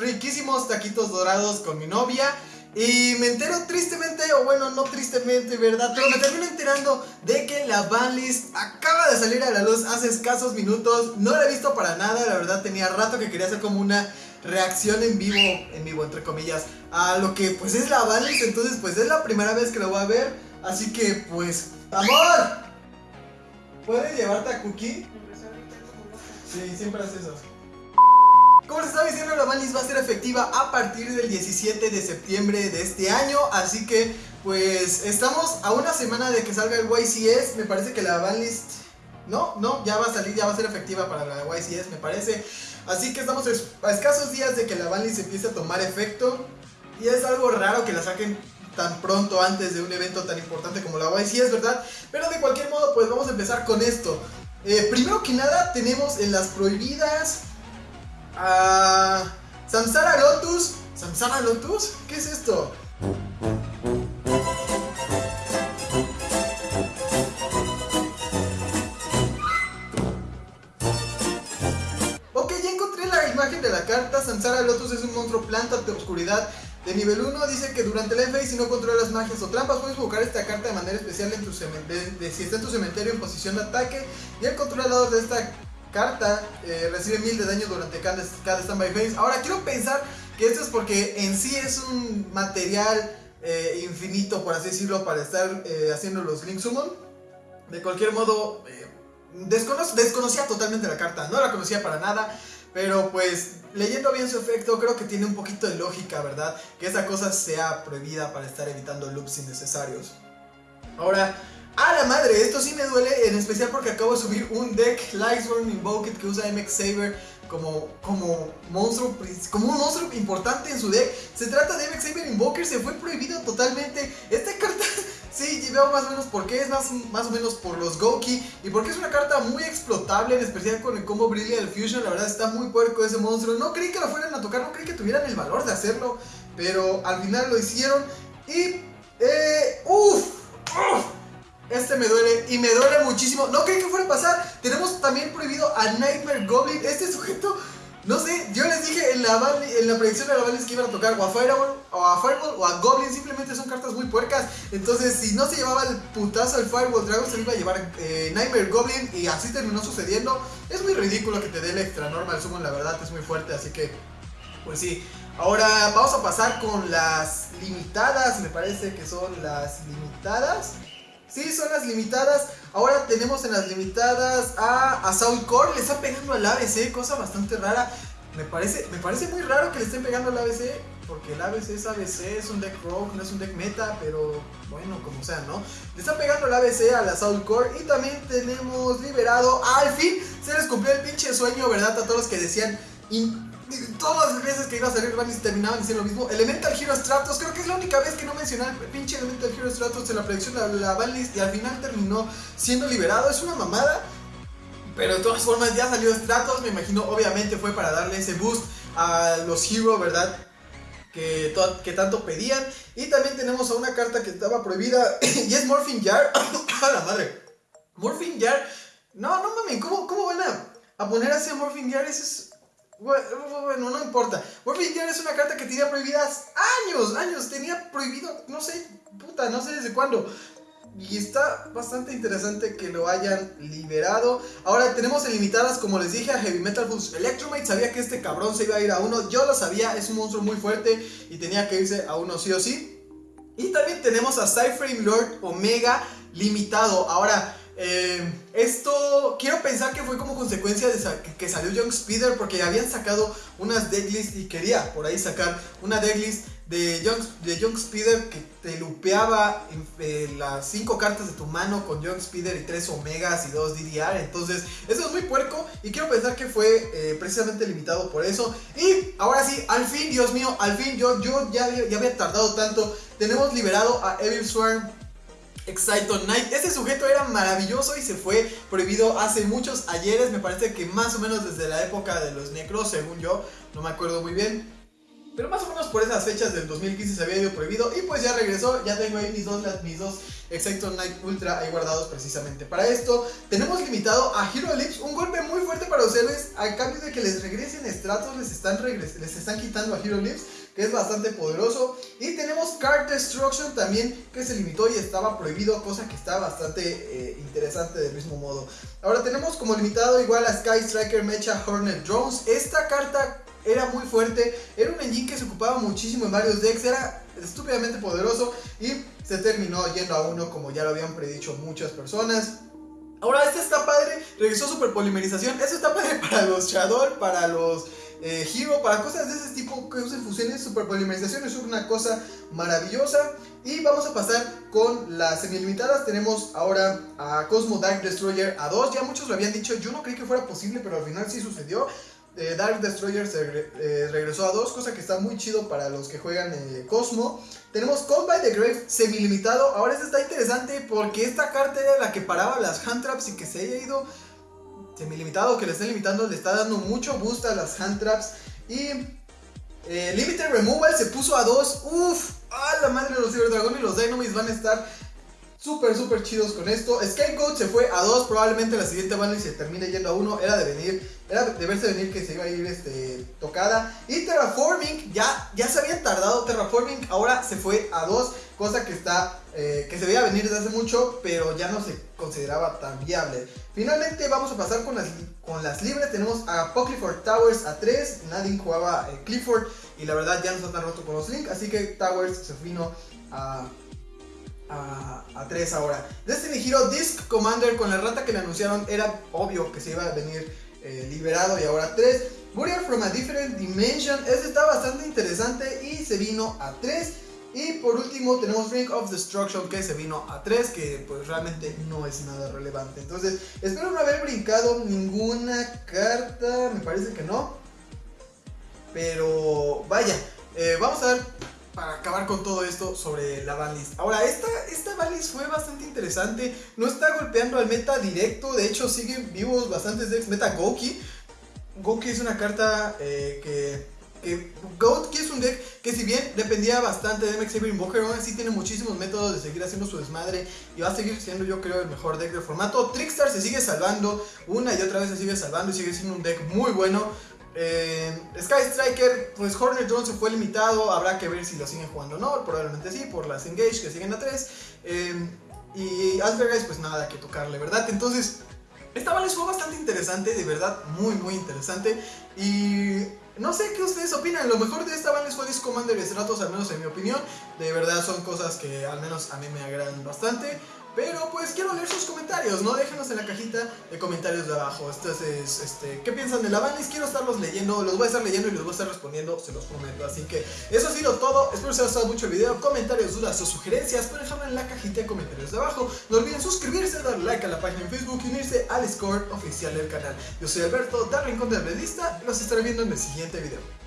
riquísimos taquitos dorados con mi novia. Y me entero tristemente, o bueno, no tristemente, ¿verdad? Pero me termino enterando de que la banlist acaba de salir a la luz hace escasos minutos. No la he visto para nada, la verdad tenía rato que quería hacer como una reacción en vivo, en vivo entre comillas, a lo que pues es la banlist. Entonces pues es la primera vez que lo voy a ver. Así que pues, ¡amor! ¿Puedes llevarte a Cookie? Sí, siempre hace eso. Como les estaba diciendo, la banlist va a ser efectiva a partir del 17 de septiembre de este año. Así que, pues, estamos a una semana de que salga el YCS. Me parece que la banlist... No, no, ya va a salir, ya va a ser efectiva para la YCS, me parece. Así que estamos a escasos días de que la banlist empiece a tomar efecto. Y es algo raro que la saquen tan pronto antes de un evento tan importante como la YCS, ¿verdad? Pero de cualquier modo, pues vamos a empezar con esto. Eh, primero que nada, tenemos en las prohibidas a Samsara Lotus. ¿Samsara Lotus? ¿Qué es esto? Ok, ya encontré la imagen de la carta. Samsara Lotus es un monstruo planta de oscuridad de nivel 1 dice que durante la FA si no controlas magias o trampas puedes invocar esta carta de manera especial en tu cementerio, si está en tu cementerio en posición de ataque y el controlador de esta carta eh, recibe 1000 de daño durante cada, cada standby phase. Ahora quiero pensar que esto es porque en sí es un material eh, infinito, por así decirlo, para estar eh, haciendo los Link Summon. De cualquier modo, desconocía totalmente la carta, no la conocía para nada. Pero pues leyendo bien su efecto creo que tiene un poquito de lógica, ¿verdad? Que esa cosa sea prohibida para estar evitando loops innecesarios. Ahora, a la madre, esto sí me duele, en especial porque acabo de subir un deck Lightsworn Invoked que usa MX Saber como, como monstruo, como un monstruo importante en su deck. Se trata de MX Saber Invoker, se fue prohibido totalmente. Esta carta Sí, veo más o menos por qué es más, más o menos por los Goki y porque es una carta muy explotable, en especial con el combo Brilliant Fusion, la verdad está muy puerco ese monstruo. No creí que lo fueran a tocar, no creí que tuvieran el valor de hacerlo, pero al final lo hicieron y... Eh, ¡Uf! Este me duele y me duele muchísimo. No creí que fuera a pasar. Tenemos también prohibido a Nightmare Goblin. Este sujeto no sé, yo les dije en la, predicción de la Vales que iban a tocar o a Fireball, o a Fireball o a Goblin, simplemente son cartas muy puercas. Entonces, si no se llevaba el putazo el Fireball Dragon, se iba a llevar eh, Nightmare Goblin y así terminó sucediendo. Es muy ridículo que te dé el extra normal summon, la verdad es muy fuerte, así que, pues sí. Ahora vamos a pasar con las limitadas, me parece que son las limitadas. Sí, son las limitadas. Ahora tenemos en las limitadas a, a Saul Core. Le está pegando al ABC, cosa bastante rara. Me parece, me parece muy raro que le estén pegando al ABC. Porque el ABC es ABC, es un deck rogue, no es un deck meta. Pero bueno, como sea, ¿no? Le está pegando el ABC a la Core. Y también tenemos liberado. Al fin se les cumplió el pinche sueño, ¿verdad? A todos los que decían todas las veces que iba a salir Bannis terminaban diciendo lo mismo. Elemental Hero Stratos, creo que es la única vez que no mencioné el pinche Elemental Hero Stratos en la predicción de la banlist y al final terminó siendo liberado. Es una mamada. Pero de todas formas ya salió Stratos, me imagino obviamente fue para darle ese boost a los Hero, ¿verdad? Que, tanto pedían. Y también tenemos a una carta que estaba prohibida y es Morphing Jar. ¡A la madre! Morphing Jar. No, no mames, ¿cómo, cómo van a, a poner así a Morphing Jar? Eso es bueno, no importa. Warfare es una carta que tenía prohibidas años, años. Tenía prohibido, no sé, puta, no sé desde cuándo. Y está bastante interesante que lo hayan liberado. Ahora tenemos en limitadas, como les dije, a Heavy Metal Foods Electromate. Sabía que este cabrón se iba a ir a uno. Yo lo sabía, es un monstruo muy fuerte y tenía que irse a uno sí o sí. Y también tenemos a Cyframe Lord Omega limitado. Ahora, eh, esto quiero pensar que fue como consecuencia de que salió Young Speeder porque habían sacado unas decklists y quería por ahí sacar una decklist de Young, de Young Speeder que te lupeaba eh, las 5 cartas de tu mano con Young Speeder y 3 Omegas y 2 DDR. Entonces, eso es muy puerco y quiero pensar que fue eh, precisamente limitado por eso. Y ahora sí, al fin, Dios mío, al fin, yo, yo ya, ya había tardado tanto. Tenemos liberado a Evil Swarm Exciton Knight. Este sujeto era maravilloso y se fue prohibido hace muchos ayeres. Me parece que más o menos desde la época de los Necros, según yo. No me acuerdo muy bien. Pero más o menos por esas fechas del 2015 se había ido prohibido y pues ya regresó, ya tengo ahí mis dos, mis dos Exacto Night Ultra ahí guardados precisamente para esto. Tenemos limitado a Hero Lips, un golpe muy fuerte para héroes, a cambio de que les regresen estratos, les están, les están quitando a Hero Lips es bastante poderoso. Y tenemos Card Destruction también, que se limitó y estaba prohibido, cosa que está bastante eh, interesante del mismo modo. Ahora tenemos como limitado igual a Sky Striker Mecha Hornet Drones. Esta carta era muy fuerte, era un engine que se ocupaba muchísimo en varios decks, era estúpidamente poderoso y se terminó yendo a uno como ya lo habían predicho muchas personas. Ahora este está padre, regresó super polimerización, eso está padre para los Shadow, para los eh, Hero, para cosas de ese tipo que usen fusiones, super polimerización es una cosa maravillosa. Y vamos a pasar con las semilimitadas. Tenemos ahora a Cosmo Dark Destroyer a 2. Ya muchos lo habían dicho, yo no creí que fuera posible, pero al final sí sucedió. Eh, Dark Destroyer se eh, regresó a 2, cosa que está muy chido para los que juegan Cosmo. Tenemos Call by the Grave semilimitado. Ahora esto está interesante porque esta carta era la que paraba las hand traps y que se haya ido semilimitado que le estén limitando le está dando mucho boost a las hand traps. Y eh, Limited Removal se puso a 2. Uff, a la madre los Cyber Dragon y los Dynamics van a estar súper, súper chidos con esto. Scapegoat se fue a 2. Probablemente la siguiente y se termine yendo a 1. Era de venir, era de verse venir que se iba a ir este, tocada. Y Terraforming, ya, ya se habían tardado. Terraforming ahora se fue a 2. Cosa que está, eh, que se veía venir desde hace mucho, pero ya no se consideraba tan viable. Finalmente vamos a pasar con las, con las libres. Tenemos a Clifford Towers a 3. Nadie jugaba eh, Clifford y la verdad ya no está tan roto con los Link. Así que Towers se vino a, a, 3 ahora. Destiny Hero Disc Commander con la rata que le anunciaron era obvio que se iba a venir eh, liberado y ahora 3. Warrior from a Different Dimension. Este está bastante interesante y se vino a 3. Y por último tenemos Ring of Destruction que se vino a 3, que pues realmente no es nada relevante. Entonces espero no haber brincado ninguna carta, me parece que no. Pero vaya, eh, vamos a ver para acabar con todo esto sobre la banlist. Ahora, esta, esta banlist fue bastante interesante, no está golpeando al meta directo, de hecho siguen vivos bastantes decks meta Goki. Goki es una carta eh, que que Goat es un deck que si bien dependía bastante de MX Invoker, aún así tiene muchísimos métodos de seguir haciendo su desmadre y va a seguir siendo yo creo el mejor deck del formato. Trickstar se sigue salvando, una y otra vez se sigue salvando y sigue siendo un deck muy bueno. Eh, Sky Striker, pues Hornet Drone se fue limitado, habrá que ver si lo siguen jugando o no, probablemente sí, por las Engage que siguen a 3. Eh, y Asperger, pues nada que tocarle, ¿verdad? Entonces, esta vale fue bastante interesante, de verdad, muy muy interesante. Y no sé qué ustedes opinan. Lo mejor de esta banda fue Disc Commander y Stratos, al menos en mi opinión. De verdad son cosas que al menos a mí me agradan bastante. Pero pues quiero leer sus comentarios, ¿no? Déjenos en la cajita de comentarios de abajo. Entonces, este, ¿qué piensan de la banda? Quiero estarlos leyendo, los voy a estar leyendo y los voy a estar respondiendo, se los prometo. Así que eso ha sido todo. Espero que les haya gustado mucho el video. Comentarios, dudas o sugerencias, pueden dejarlo en la cajita de comentarios de abajo. No olviden suscribirse, darle like a la página en Facebook y unirse al Discord oficial del canal. Yo soy Alberto, de Rincón de la Lista y los estaré viendo en el siguiente video.